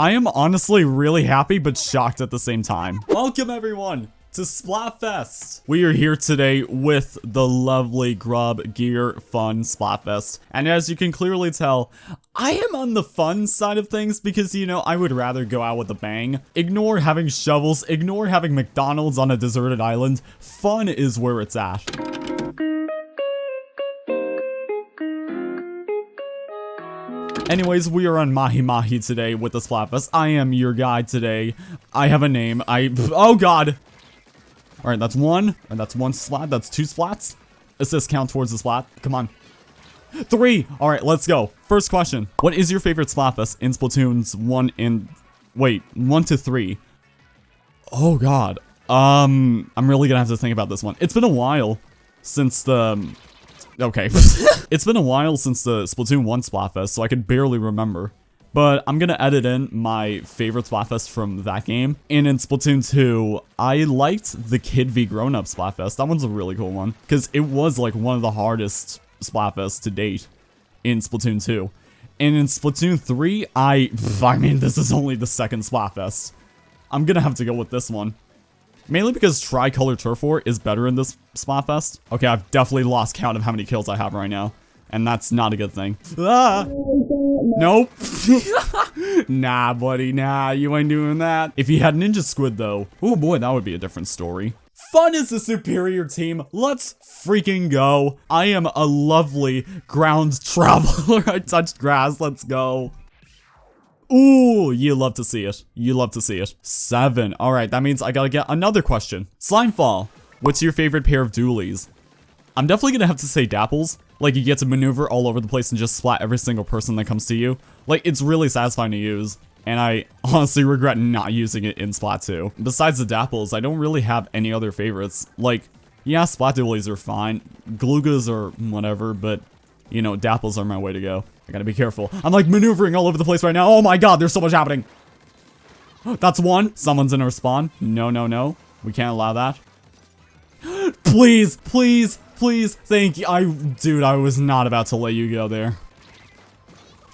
I am honestly really happy but shocked at the same time. Welcome everyone to Splatfest. We are here today with the lovely Grub Gear Fun Splatfest. And as you can clearly tell, I am on the fun side of things because, you know, I would rather go out with a bang. Ignore having shovels, ignore having McDonald's on a deserted island. Fun is where it's at. Anyways, we are on Mahi Mahi today with the Splatfest. I am your guide today. I have a name. I- Oh god! Alright, that's one. And that's one splat. That's two splats. Assist count towards the splat. Come on. Three! Alright, let's go. First question. What is your favorite Splatfest in Splatoons 1 and... Wait, 1 to 3? Oh god. Um, I'm really gonna have to think about this one. It's been a while since the... Okay. it's been a while since the Splatoon 1 Splatfest, so I can barely remember. But I'm gonna edit in my favorite Splatfest from that game. And in Splatoon 2, I liked the Kid v Grown Up Splatfest. That one's a really cool one. Because it was like one of the hardest Splatfests to date in Splatoon 2. And in Splatoon 3, I... I mean, this is only the second Splatfest. I'm gonna have to go with this one. Mainly because Tricolor Turf War is better in this Splatfest. Okay, I've definitely lost count of how many kills I have right now. And that's not a good thing. Ah! Nope. nah, buddy, nah, you ain't doing that. If he had Ninja Squid, though, oh boy, that would be a different story. Fun is the superior team. Let's freaking go. I am a lovely ground traveler. I touched grass. Let's go. Ooh, you love to see it. You love to see it. Seven. All right, that means I gotta get another question. Slimefall, what's your favorite pair of dualies? I'm definitely gonna have to say Dapples. Like, you get to maneuver all over the place and just splat every single person that comes to you. Like, it's really satisfying to use. And I honestly regret not using it in Splat 2. Besides the Dapples, I don't really have any other favorites. Like, yeah, Splat Dualies are fine. Gloogas are whatever, but, you know, Dapples are my way to go. I gotta be careful. I'm like maneuvering all over the place right now. Oh my god, there's so much happening. That's one. Someone's in our spawn. No, no, no. We can't allow that. please, please, please. Thank you. I, dude, I was not about to let you go there.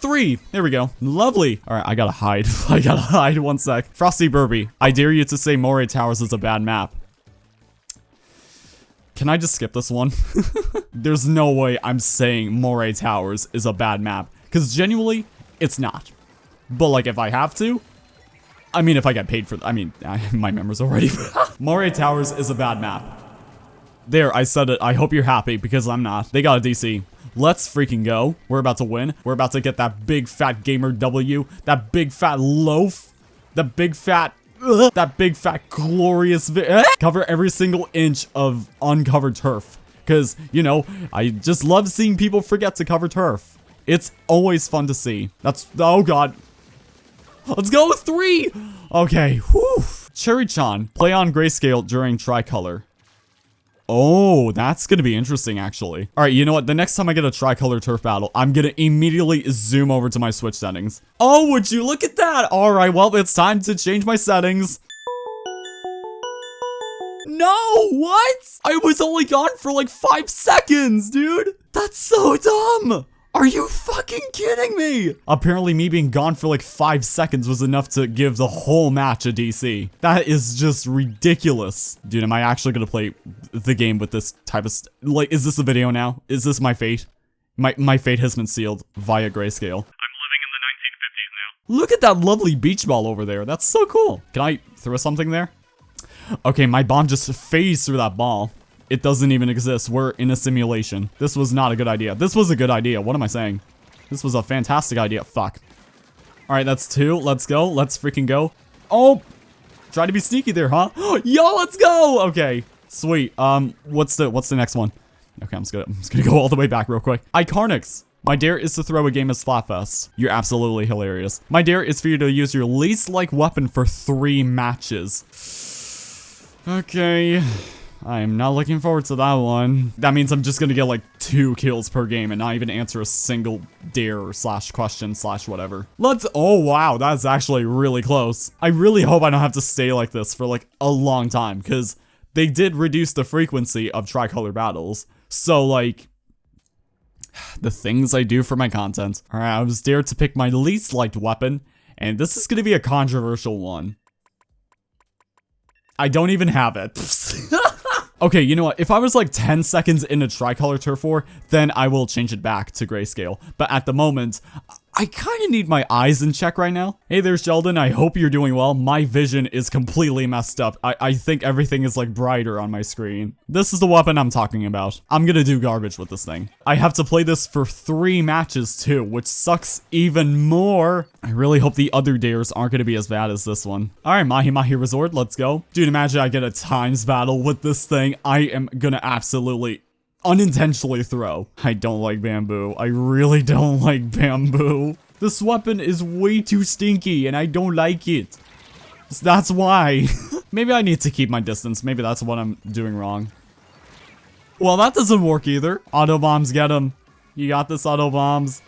Three. There we go. Lovely. All right, I gotta hide. I gotta hide. One sec. Frosty Burby. I dare you to say Moray Towers is a bad map. Can I just skip this one? There's no way I'm saying Moray Towers is a bad map. Because genuinely, it's not. But like, if I have to, I mean, if I get paid for, I mean, I, my members already. Moray Towers is a bad map. There, I said it. I hope you're happy because I'm not. They got a DC. Let's freaking go. We're about to win. We're about to get that big fat gamer W. That big fat loaf. The big fat That big fat glorious cover every single inch of uncovered turf. Because you know i just love seeing people forget to cover turf. It's always fun to see. That's oh god. Let's go with three! Okay whew. Cherry-chan play on grayscale during tricolor Oh, that's gonna be interesting, actually. All right, you know what? The next time I get a tricolor turf battle, I'm gonna immediately zoom over to my Switch settings. Oh, would you look at that? All right, well, it's time to change my settings. No, what? I was only gone for like five seconds, dude. That's so dumb. Are you fucking kidding me? Apparently me being gone for like 5 seconds was enough to give the whole match a DC. That is just ridiculous. Dude, am I actually gonna play the game with this type of... like, is this a video now? Is this my fate? My, my fate has been sealed via grayscale. I'm living in the 1950s now. Look at that lovely beach ball over there. That's so cool. Can I throw something there? Okay, my bomb just phased through that ball. It doesn't even exist. We're in a simulation. This was not a good idea. This was a good idea. What am I saying? This was a fantastic idea. Fuck. Alright, that's two. Let's go. Let's freaking go. Oh! Try to be sneaky there, huh? Yo, let's go! Okay. Sweet. Um, what's the what's the next one? Okay, I'm just gonna I'm just gonna go all the way back real quick. Icarnix. My dare is to throw a game of Splatfest. You're absolutely hilarious. My dare is for you to use your least like weapon for three matches. Okay. I am not looking forward to that one. That means I'm just gonna get like two kills per game and not even answer a single dare slash question slash whatever. Let's- oh wow, that's actually really close. I really hope I don't have to stay like this for like a long time because they did reduce the frequency of tricolor battles. So like, the things I do for my content. Alright, I was dared to pick my least liked weapon And this is gonna be a controversial one. I don't even have it. okay, you know what? If I was like 10 seconds into Tricolor Turf War, then I will change it back to grayscale. But at the moment, I kind of need my eyes in check right now. Hey there, Sheldon. I hope you're doing well. My vision is completely messed up. I, I think everything is like brighter on my screen. This is the weapon I'm talking about. I'm gonna do garbage with this thing. I have to play this for three matches too, which sucks even more. I really hope the other dares aren't gonna be as bad as this one. All right, Mahi Mahi Resort, let's go. Dude, imagine I get a times battle with this thing. I am gonna absolutely unintentionally throw. I don't like bamboo. I really don't like bamboo. This weapon is way too stinky and I don't like it. That's why. Maybe I need to keep my distance. Maybe that's what I'm doing wrong. Well, that doesn't work either. Auto bombs, get him. You got this, auto bombs.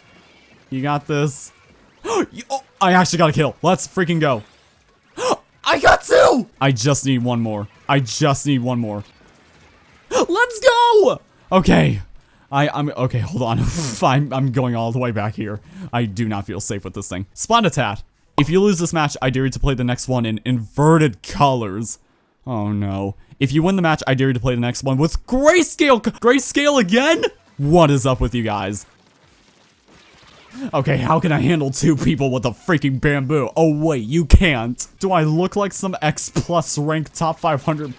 You got this. oh, I actually got a kill. Let's freaking go. I got two! I just need one more. I just need one more. Let's go! Okay. I, I'm, okay, hold on. I'm, I'm going all the way back here. I do not feel safe with this thing. Splenditat. If you lose this match, I dare you to play the next one in inverted colors. Oh no. If you win the match, I dare you to play the next one with grayscale. Grayscale again? What is up with you guys? Okay, how can I handle two people with a freaking bamboo? Oh wait, you can't. Do I look like some X plus rank top 500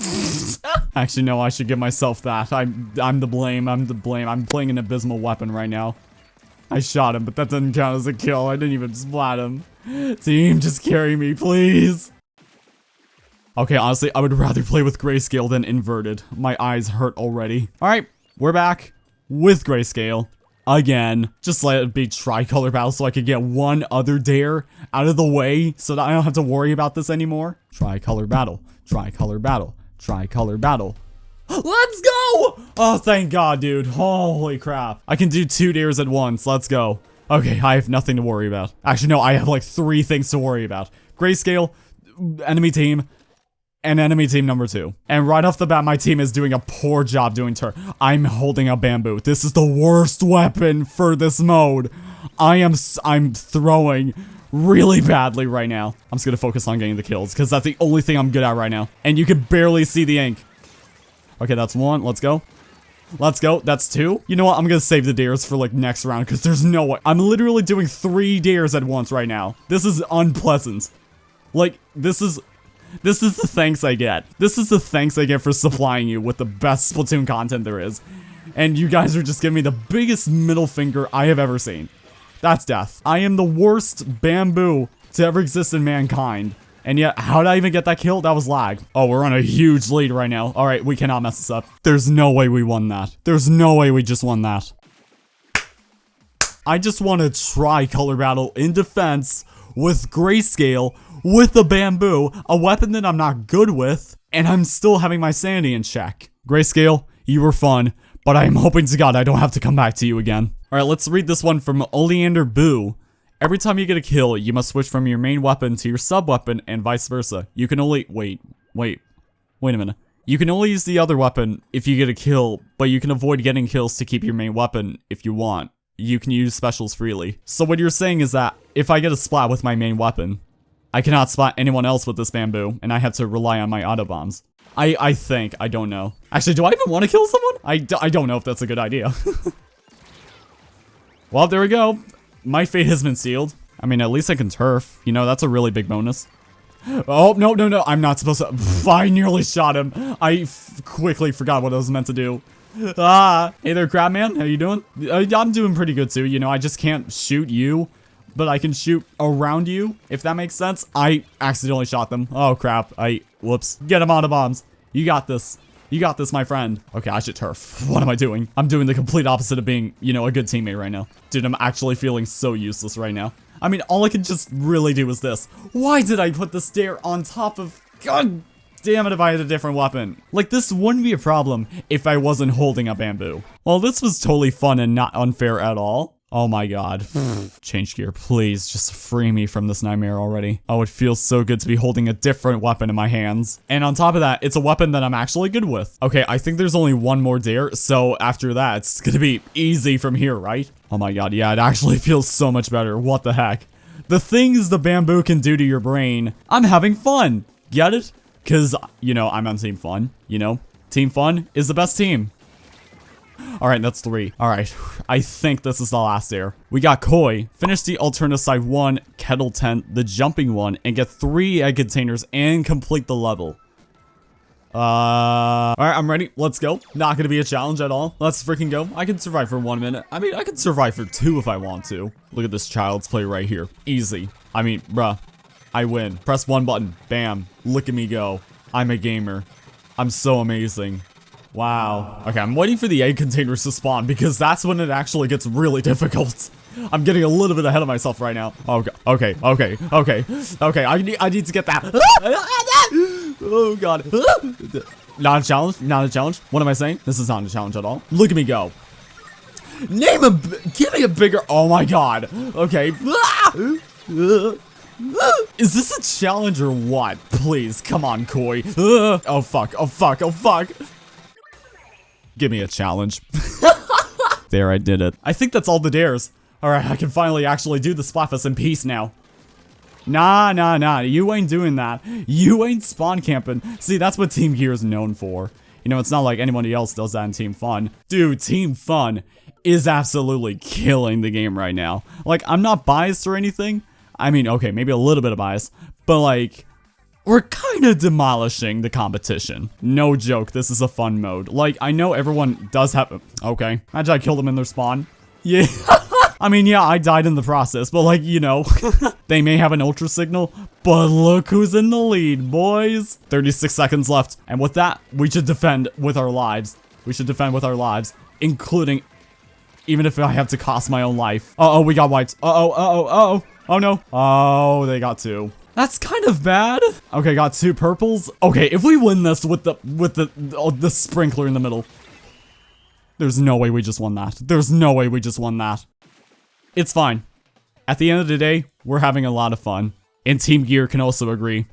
ah! Actually, no, I should give myself that. I'm, I'm the blame. I'm the blame. I'm playing an abysmal weapon right now. I shot him, but that doesn't count as a kill. I didn't even splat him. Team, just carry me, please. Okay, honestly, I would rather play with grayscale than inverted. My eyes hurt already. Alright, we're back with grayscale. Again, just let it be tricolor battle so I could get one other dare out of the way so that I don't have to worry about this anymore. Tricolor battle, tricolor battle, tricolor battle. Let's go! Oh, thank God, dude. Holy crap. I can do two dares at once. Let's go. Okay, I have nothing to worry about. Actually, no, I have like three things to worry about. Grayscale, enemy team, and enemy team number two. And right off the bat, my team is doing a poor job doing turn. I'm holding a bamboo. This is the worst weapon for this mode. I am, I'm throwing really badly right now. I'm just gonna focus on getting the kills, because that's the only thing I'm good at right now. And you can barely see the ink. Okay, that's one. Let's go. Let's go. That's two. You know what? I'm gonna save the dares for, like, next round, because there's no way. I'm literally doing three dares at once right now. This is unpleasant. Like, this is... This is the thanks I get. This is the thanks I get for supplying you with the best Splatoon content there is. And you guys are just giving me the biggest middle finger I have ever seen. That's death. I am the worst bamboo to ever exist in mankind. And yet, how did I even get that kill? That was lag. Oh, we're on a huge lead right now. All right, we cannot mess this up. There's no way we won that. There's no way we just won that. I just want to tricolor battle in defense with grayscale with the bamboo, a weapon that I'm not good with, and I'm still having my sanity in check. Grayscale, you were fun, but I am hoping to God I don't have to come back to you again. Alright, let's read this one from Oleander Boo. Every time you get a kill, you must switch from your main weapon to your sub-weapon and vice versa. You can only- wait, wait, wait a minute. You can only use the other weapon if you get a kill, but you can avoid getting kills to keep your main weapon if you want. You can use specials freely. So what you're saying is that if I get a splat with my main weapon, I cannot spot anyone else with this bamboo, and I have to rely on my auto bombs. I, I think. I don't know. Actually, do I even want to kill someone? I d I don't know if that's a good idea. well, there we go. My fate has been sealed. I mean, at least I can turf. You know, that's a really big bonus. Oh, no, no, no. I'm not supposed to. I nearly shot him. I quickly forgot what I was meant to do. Ah. Hey there, Crabman. How you doing? Uh, I'm doing pretty good, too. You know, I just can't shoot you but I can shoot around you, if that makes sense. I accidentally shot them. Oh, crap. I, whoops. Get them out of bombs. You got this. You got this, my friend. Okay, I should turf. What am I doing? I'm doing the complete opposite of being, you know, a good teammate right now. Dude, I'm actually feeling so useless right now. I mean, all I can just really do is this. Why did I put the stair on top of... God damn it if I had a different weapon. Like, this wouldn't be a problem if I wasn't holding a bamboo. Well, this was totally fun and not unfair at all. Oh my god. Change gear, please. Just free me from this nightmare already. Oh, it feels so good to be holding a different weapon in my hands. And on top of that, it's a weapon that I'm actually good with. Okay, I think there's only one more dare, so after that, it's gonna be easy from here, right? Oh my god, yeah, it actually feels so much better. What the heck? the things the bamboo can do to your brain, I'm having fun. Get it? Because, you know, I'm on Team Fun, you know? Team Fun is the best team. Alright, that's three. Alright, I think this is the last air. We got Koi, finish the alternate side one, kettle tent, the jumping one, and get three egg containers and complete the level. Uh, alright, I'm ready. Let's go. Not gonna be a challenge at all. Let's freaking go. I can survive for one minute. I mean, I can survive for two if I want to. Look at this child's play right here. Easy. I mean, bruh. I win. Press one button. Bam. Look at me go. I'm a gamer. I'm so amazing. Wow. Okay, I'm waiting for the egg containers to spawn because that's when it actually gets really difficult. I'm getting a little bit ahead of myself right now. Okay, okay, okay, okay, okay. I need, I need to get that. oh god. Not a challenge. Not a challenge. What am I saying? This is not a challenge at all. Look at me go. Name a. Give me a bigger. Oh my god. Okay. Is this a challenge or what? Please, come on, Koi. Oh fuck. Oh fuck. Oh fuck. Give me a challenge. there, I did it. I think that's all the dares. Alright, I can finally actually do the Splatfest in peace now. Nah, nah, nah. You ain't doing that. You ain't spawn camping. See, that's what Team Gear is known for. You know, it's not like anybody else does that in Team Fun. Dude, Team Fun is absolutely killing the game right now. Like, I'm not biased or anything. I mean, okay, maybe a little bit of bias. But, like, we're kind of demolishing the competition. No joke, this is a fun mode. Like, I know everyone does have- Okay, imagine I killed them in their spawn. Yeah. I mean, yeah, I died in the process, but like, you know, they may have an ultra signal, but look who's in the lead, boys. 36 seconds left, and with that, we should defend with our lives. We should defend with our lives, including, even if I have to cost my own life. Uh-oh, we got wiped. Uh-oh, uh-oh, uh-oh. Oh no. Oh, they got two. That's kind of bad. Okay, got two purples. Okay, if we win this with the, with the, oh, the sprinkler in the middle. There's no way we just won that. There's no way we just won that. It's fine. At the end of the day, we're having a lot of fun. And Team Gear can also agree.